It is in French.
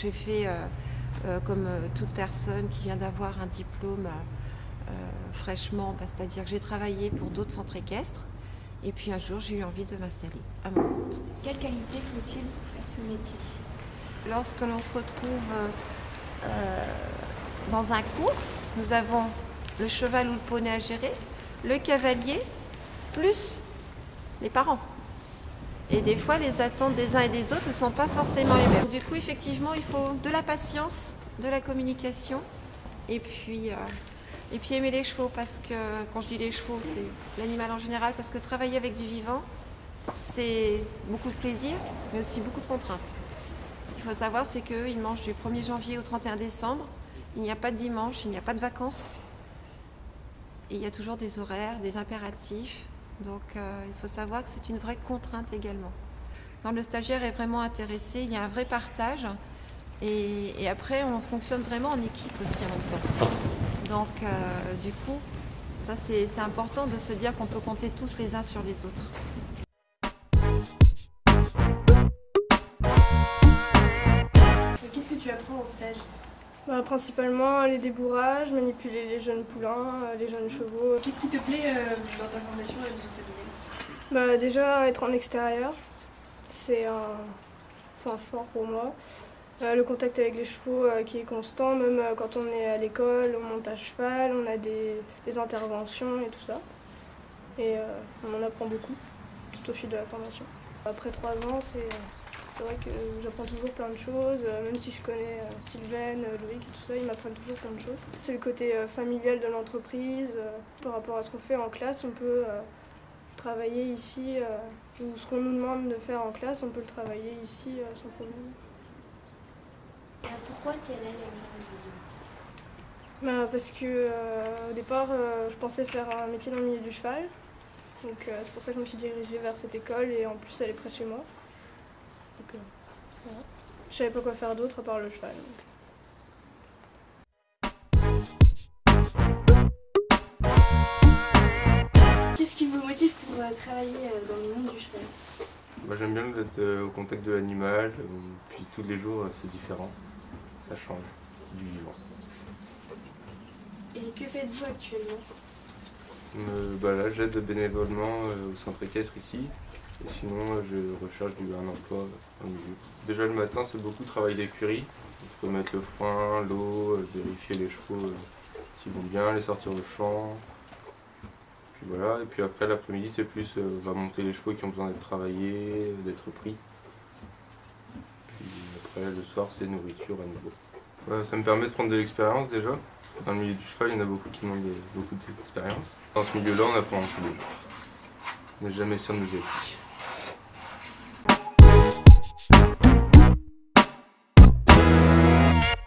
J'ai fait, euh, euh, comme euh, toute personne qui vient d'avoir un diplôme fraîchement, bah, c'est-à-dire que j'ai travaillé pour d'autres centres équestres. Et puis un jour, j'ai eu envie de m'installer à mon compte. Quelle qualité faut-il pour faire ce métier? Lorsque l'on se retrouve euh, dans un cours, nous avons le cheval ou le poney à gérer, le cavalier, plus les parents. Et des fois, les attentes des uns et des autres ne sont pas forcément les mêmes. Du coup, effectivement, il faut de la patience, de la communication, et puis, euh, et puis aimer les chevaux, parce que, quand je dis les chevaux, c'est l'animal en général, parce que travailler avec du vivant, c'est beaucoup de plaisir, mais aussi beaucoup de contraintes. Ce qu'il faut savoir, c'est qu'ils mangent du 1er janvier au 31 décembre. Il n'y a pas de dimanche, il n'y a pas de vacances. Et il y a toujours des horaires, des impératifs. Donc euh, il faut savoir que c'est une vraie contrainte également. Quand le stagiaire est vraiment intéressé, il y a un vrai partage. Et, après, on fonctionne vraiment en équipe aussi en même. Donc euh, du coup, ça c'est important de se dire qu'on peut compter tous les uns sur les autres. Qu'est-ce que tu apprends au stage? Bah, principalement les débourrages, manipuler les jeunes poulains, euh, les jeunes chevaux. Qu'est-ce qui te plaît euh, dans ta formation à Zoophalie Bah, déjà être en extérieur, c'est un point fort pour moi. Euh, le contact avec les chevaux euh, qui est constant, même euh, quand on est à l'école, on monte à cheval, on a des, des interventions et tout ça. Et on en apprend beaucoup tout au fil de la formation. Après trois ans, c'est c'est vrai que j'apprends toujours plein de choses, euh, même si je connais euh, Sylvaine, euh, Loïc et tout ça, ils m'apprennent toujours plein de choses. C'est le côté familial de l'entreprise. par rapport à ce qu'on fait en classe, on peut travailler ici, ou ce qu'on nous demande de faire en classe, on peut le travailler ici sans problème. Pourquoi tu es allée à Bah, parce que euh, au départ, euh, je pensais faire un métier dans le milieu du cheval. Donc euh, c'est pour ça que je me suis dirigée vers cette école et en plus elle est près de chez moi. Donc, euh, voilà. Je savais pas quoi faire d'autre à part le cheval. donc. Qu'est-ce qui vous motive pour euh, travailler euh, dans le monde du cheval? Moi j'aime bien d'être au contact de l'animal, puis tous les jours c'est différent, ça change du vivant. Et que faites-vous actuellement? Euh, bah là j'aide bénévolement au centre équestre ici, et sinon je recherche du, un emploi au milieu. Déjà le matin c'est beaucoup de travail d'écurie, il faut mettre le foin, l'eau, euh, vérifier les chevaux euh, s'ils vont bien, les sortir au champ. Puis voilà, et puis après l'après-midi c'est plus euh, va monter les chevaux qui ont besoin d'être travaillés, euh, d'être pris. Puis après le soir c'est nourriture à nouveau. Ça me permet de prendre de l'expérience déjà. Dans le milieu du cheval, il y en a beaucoup qui demandent de- beaucoup d'expérience. Dans ce milieu-là, on apprend tous les jours. On n'est jamais sûr de nos acquis.